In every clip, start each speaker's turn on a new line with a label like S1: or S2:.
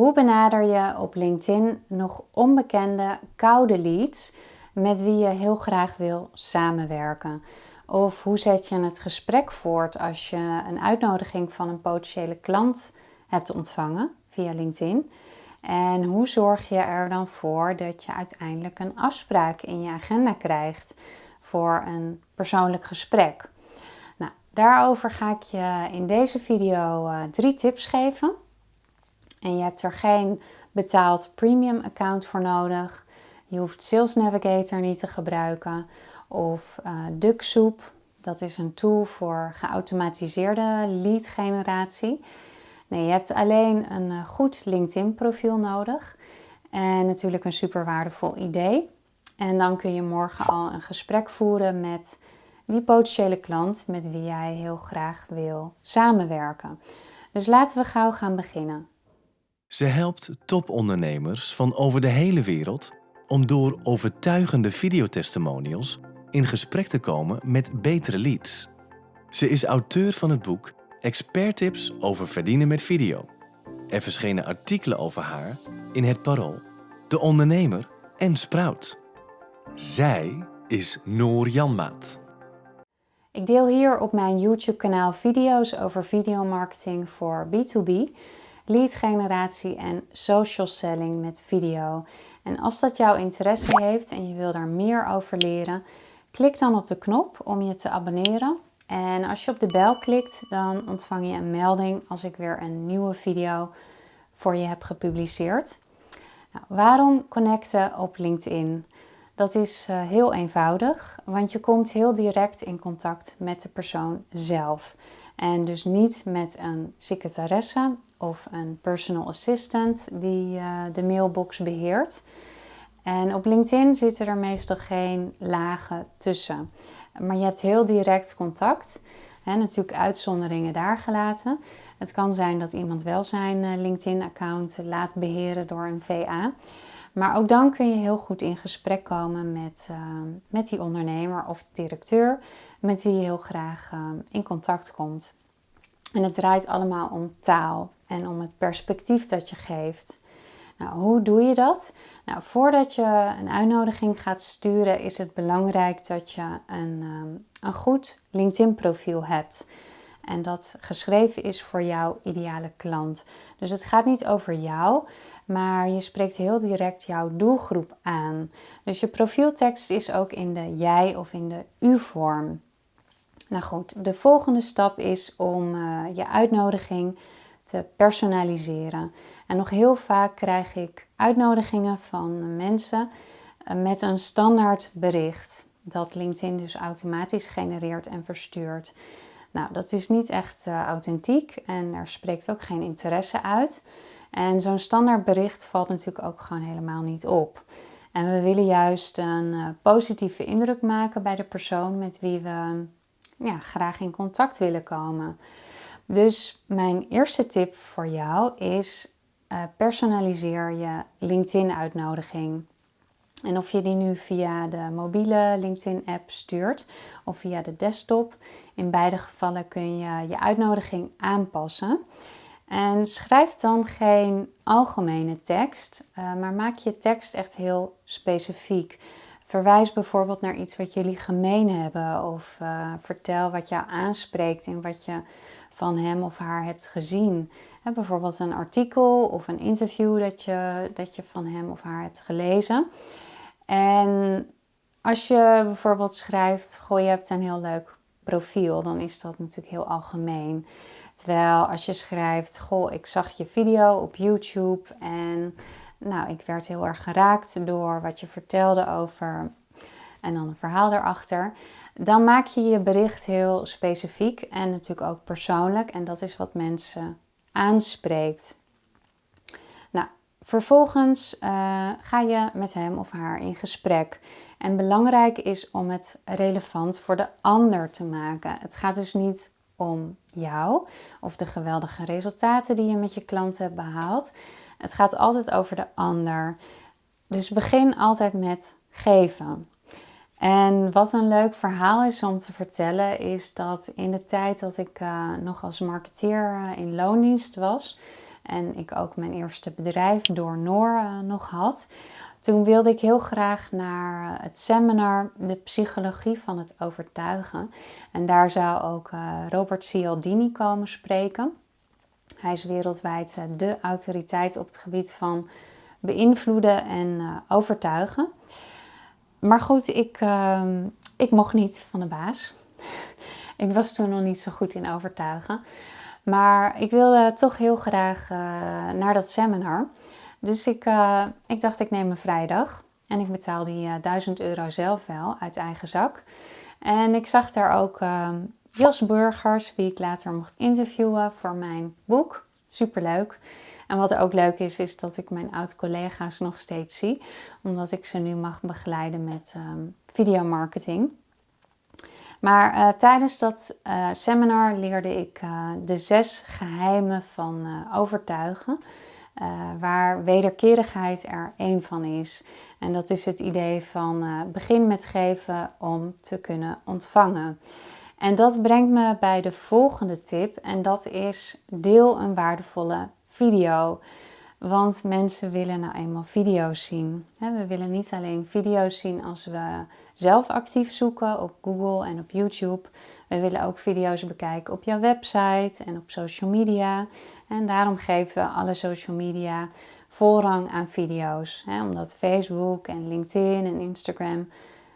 S1: Hoe benader je op LinkedIn nog onbekende koude leads met wie je heel graag wil samenwerken? Of hoe zet je het gesprek voort als je een uitnodiging van een potentiële klant hebt ontvangen via LinkedIn? En hoe zorg je er dan voor dat je uiteindelijk een afspraak in je agenda krijgt voor een persoonlijk gesprek? Nou, daarover ga ik je in deze video uh, drie tips geven. En je hebt er geen betaald premium account voor nodig. Je hoeft Sales Navigator niet te gebruiken of uh, DuckSoup. Dat is een tool voor geautomatiseerde lead generatie. Nee, je hebt alleen een uh, goed LinkedIn profiel nodig en natuurlijk een super waardevol idee. En dan kun je morgen al een gesprek voeren met die potentiële klant met wie jij heel graag wil samenwerken. Dus laten we gauw gaan beginnen.
S2: Ze helpt topondernemers van over de hele wereld om door overtuigende videotestimonials in gesprek te komen met betere leads. Ze is auteur van het boek Expert Tips over verdienen met video. Er verschenen artikelen over haar in Het Parool, De Ondernemer en Sprout. Zij is Noor Janmaat.
S1: Ik deel hier op mijn YouTube kanaal video's over videomarketing voor B2B lead generatie en social selling met video. En als dat jouw interesse heeft en je wil daar meer over leren, klik dan op de knop om je te abonneren. En als je op de bel klikt, dan ontvang je een melding als ik weer een nieuwe video voor je heb gepubliceerd. Nou, waarom connecten op LinkedIn? Dat is uh, heel eenvoudig, want je komt heel direct in contact met de persoon zelf. En dus niet met een secretaresse of een personal assistant die uh, de mailbox beheert. En op LinkedIn zitten er meestal geen lagen tussen. Maar je hebt heel direct contact. Hè, natuurlijk uitzonderingen daar gelaten. Het kan zijn dat iemand wel zijn uh, LinkedIn-account laat beheren door een VA. Maar ook dan kun je heel goed in gesprek komen met, uh, met die ondernemer of directeur met wie je heel graag uh, in contact komt. En het draait allemaal om taal en om het perspectief dat je geeft. Nou, hoe doe je dat? Nou, voordat je een uitnodiging gaat sturen, is het belangrijk dat je een, um, een goed LinkedIn-profiel hebt. En dat geschreven is voor jouw ideale klant. Dus het gaat niet over jou, maar je spreekt heel direct jouw doelgroep aan. Dus je profieltekst is ook in de jij of in de u-vorm. Nou goed, de volgende stap is om uh, je uitnodiging te personaliseren. En nog heel vaak krijg ik uitnodigingen van mensen uh, met een standaard bericht. Dat LinkedIn dus automatisch genereert en verstuurt. Nou, dat is niet echt uh, authentiek en er spreekt ook geen interesse uit. En zo'n standaard bericht valt natuurlijk ook gewoon helemaal niet op. En we willen juist een positieve indruk maken bij de persoon met wie we ja, graag in contact willen komen. Dus mijn eerste tip voor jou is uh, personaliseer je LinkedIn-uitnodiging. En of je die nu via de mobiele LinkedIn-app stuurt of via de desktop, in beide gevallen kun je je uitnodiging aanpassen. En schrijf dan geen algemene tekst, uh, maar maak je tekst echt heel specifiek. Verwijs bijvoorbeeld naar iets wat jullie gemeen hebben of uh, vertel wat jou aanspreekt en wat je van hem of haar hebt gezien. bijvoorbeeld een artikel of een interview dat je, dat je van hem of haar hebt gelezen. En als je bijvoorbeeld schrijft, goh, je hebt een heel leuk profiel, dan is dat natuurlijk heel algemeen. Terwijl als je schrijft, goh, ik zag je video op YouTube en nou, ik werd heel erg geraakt door wat je vertelde over en dan een verhaal erachter. Dan maak je je bericht heel specifiek en natuurlijk ook persoonlijk. En dat is wat mensen aanspreekt. Vervolgens uh, ga je met hem of haar in gesprek. En belangrijk is om het relevant voor de ander te maken. Het gaat dus niet om jou of de geweldige resultaten die je met je klanten hebt behaald. Het gaat altijd over de ander. Dus begin altijd met geven. En wat een leuk verhaal is om te vertellen, is dat in de tijd dat ik uh, nog als marketeer uh, in loondienst was en ik ook mijn eerste bedrijf door Noor nog had, toen wilde ik heel graag naar het seminar De Psychologie van het Overtuigen. En daar zou ook Robert Cialdini komen spreken. Hij is wereldwijd de autoriteit op het gebied van beïnvloeden en overtuigen. Maar goed, ik, ehm, ik mocht niet van de baas. ik was toen nog niet zo goed in overtuigen. Maar ik wilde toch heel graag uh, naar dat seminar. Dus ik, uh, ik dacht, ik neem een vrijdag. En ik betaal die uh, eh, 1000 euro zelf wel uit eigen zak. En ik zag daar ook ehm, Jos Burgers, wie ik later mocht interviewen voor mijn boek. Superleuk. En wat ook leuk is, is dat ik mijn oud-collega's nog steeds zie, omdat ik ze nu mag begeleiden met um, videomarketing. Maar uh, tijdens dat uh, seminar leerde ik uh, de zes geheimen van overtuigen, waar wederkerigheid er één van is. En dat is het idee van begin met geven om te kunnen ontvangen. En dat brengt me bij de volgende tip en dat is deel een waardevolle video. Want mensen willen nou eenmaal video's zien. We willen niet alleen video's zien als we zelf actief zoeken op Google en op YouTube. We willen ook video's bekijken op jouw website en op social media. En daarom geven we alle social media voorrang aan video's. Omdat Facebook en LinkedIn en Instagram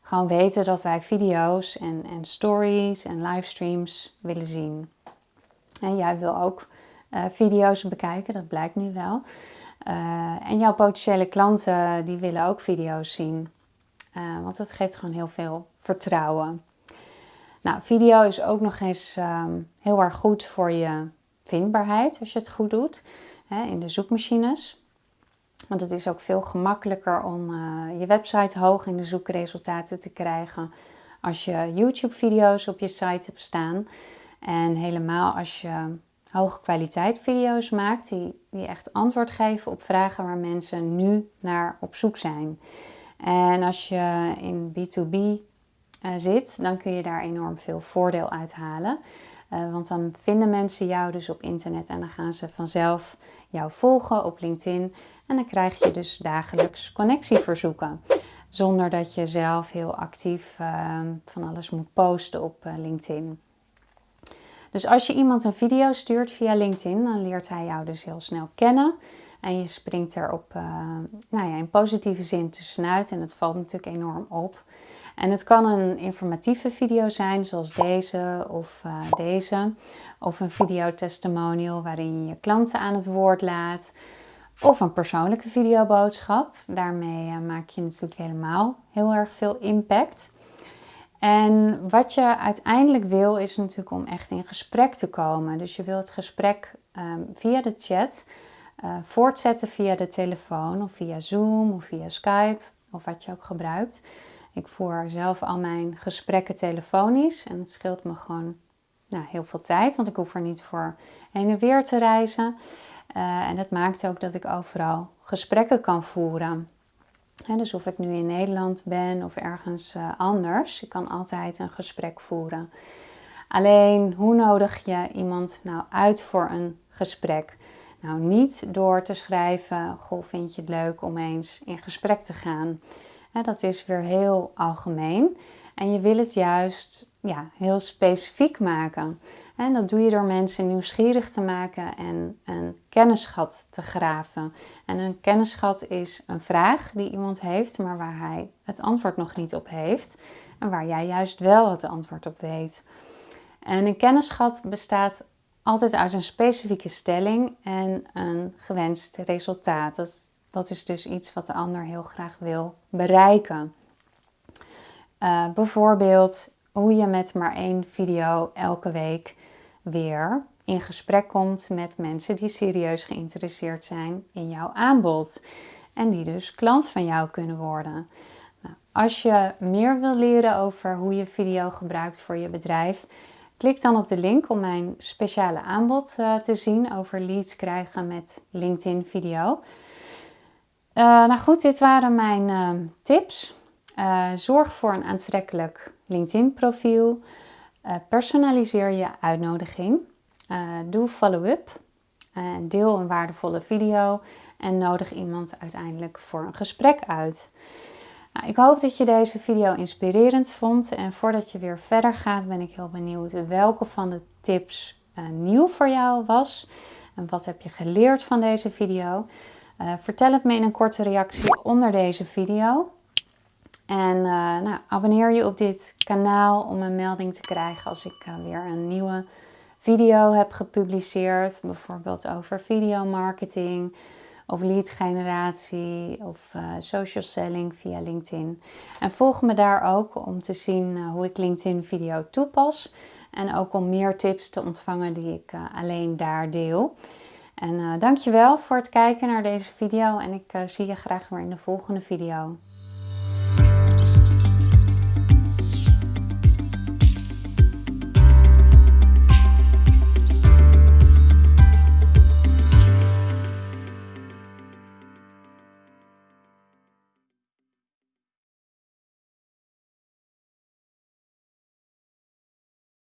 S1: gewoon weten dat wij video's en, en stories en livestreams willen zien. En jij wil ook uh, video's bekijken, dat blijkt nu wel. Uh, en jouw potentiële klanten die willen ook video's zien. Uh, want dat geeft gewoon heel veel vertrouwen. Nou, video is ook nog eens um, heel erg goed voor je vindbaarheid als je het goed doet hè, in de zoekmachines. Want het is ook veel gemakkelijker om je website hoog in de zoekresultaten te krijgen als je YouTube-video's op je site hebt staan. En helemaal als je hoge kwaliteit video's maakt die, die echt antwoord geven op vragen waar mensen nu naar op zoek zijn. En als je in B2B uh, eh, zit, dan kun je daar enorm veel voordeel uit halen. Uh, want dan vinden mensen jou dus op internet en dan gaan ze vanzelf jou volgen op LinkedIn. En dan krijg je dus dagelijks connectieverzoeken. Zonder dat je zelf heel actief uh, van alles moet posten op uh, LinkedIn. Dus als je iemand een video stuurt via LinkedIn, dan leert hij jou dus heel snel kennen. En je springt er op, uh, nou ja, in positieve zin tussenuit en het valt natuurlijk enorm op. En het kan een informatieve video zijn, zoals deze of uh, deze. Of een videotestimonial waarin je je klanten aan het woord laat. Of een persoonlijke videoboodschap. Daarmee uh, maak je natuurlijk helemaal heel erg veel impact. En wat je uiteindelijk wil is natuurlijk om echt in gesprek te komen. Dus je wil het gesprek um, via de chat uh, voortzetten via de telefoon of via Zoom of via Skype of wat je ook gebruikt. Ik voer zelf al mijn gesprekken telefonisch en het scheelt me gewoon nou, heel veel tijd, want ik hoef er niet voor heen en weer te reizen. Uh, en dat maakt ook dat ik overal gesprekken kan voeren dus of ik nu in Nederland ben of ergens uh, anders, ik kan altijd een gesprek voeren. Alleen, hoe nodig je iemand nou uit voor een gesprek? Nou, niet door te schrijven, goh, vind je het leuk om eens in gesprek te gaan. dat is weer heel algemeen. En je wil het juist ja, heel specifiek maken. En dat doe je door mensen nieuwsgierig te maken en een kennisschat te graven. En een kennisschat is een vraag die iemand heeft, maar waar hij het antwoord nog niet op heeft. En waar jij juist wel het antwoord op weet. En een kennisschat bestaat altijd uit een specifieke stelling en een gewenst resultaat. Dat, is dus iets wat de ander heel graag wil bereiken. Uh, bijvoorbeeld hoe je met maar één video elke week weer in gesprek komt met mensen die serieus geïnteresseerd zijn in jouw aanbod. En die dus klant van jou kunnen worden. Nou, als je meer wil leren over hoe je video gebruikt voor je bedrijf, klik dan op de link om mijn speciale aanbod uh, te zien over leads krijgen met LinkedIn video. Uh, nou goed, dit waren mijn uh, tips. zorg voor een aantrekkelijk LinkedIn profiel. Uh, personaliseer je uitnodiging. Uh, doe follow-up. deel een waardevolle video en nodig iemand uiteindelijk voor een gesprek uit. Nou, ik hoop dat je deze video inspirerend vond en voordat je weer verder gaat ben ik heel benieuwd welke van de tips nieuw voor jou was en wat heb je geleerd van deze video. Vertel het me in een korte reactie onder deze video. En uh, nou, abonneer je op dit kanaal om een melding te krijgen als ik weer een nieuwe video heb gepubliceerd. Bijvoorbeeld over videomarketing, of lead generatie of uh, social selling via LinkedIn. En volg me daar ook om te zien hoe ik LinkedIn video toepas. En ook om meer tips te ontvangen die ik alleen daar deel. En dankjewel voor het kijken naar deze video en ik zie je graag weer in de volgende video.